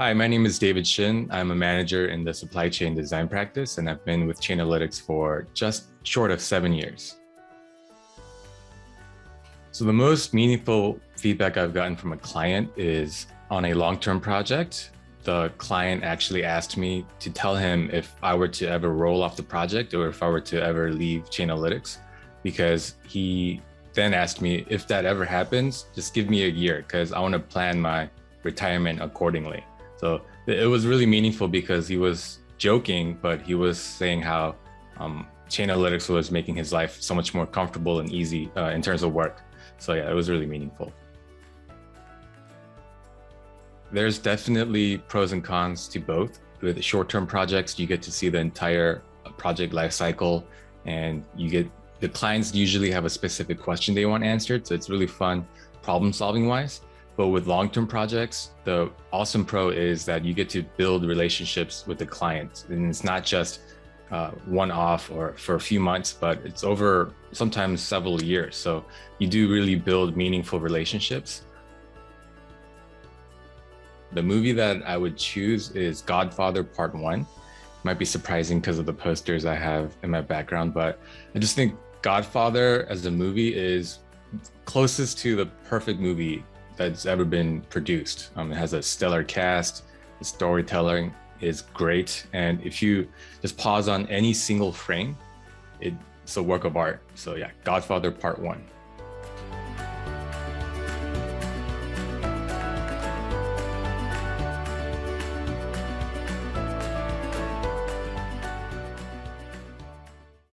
Hi, my name is David Shin. I'm a manager in the supply chain design practice, and I've been with Chainalytics for just short of seven years. So the most meaningful feedback I've gotten from a client is on a long-term project. The client actually asked me to tell him if I were to ever roll off the project or if I were to ever leave Chainalytics, because he then asked me if that ever happens, just give me a year because I want to plan my retirement accordingly. So it was really meaningful because he was joking, but he was saying how um, Chainalytics was making his life so much more comfortable and easy uh, in terms of work. So yeah, it was really meaningful. There's definitely pros and cons to both. With short-term projects, you get to see the entire project lifecycle and you get the clients usually have a specific question they want answered. So it's really fun problem solving wise. But with long-term projects, the awesome pro is that you get to build relationships with the client. And it's not just uh, one-off or for a few months, but it's over sometimes several years. So you do really build meaningful relationships. The movie that I would choose is Godfather Part 1. Might be surprising because of the posters I have in my background, but I just think Godfather as a movie is closest to the perfect movie that's ever been produced. Um, it has a stellar cast, the storytelling is great. And if you just pause on any single frame, it's a work of art. So yeah, Godfather Part 1.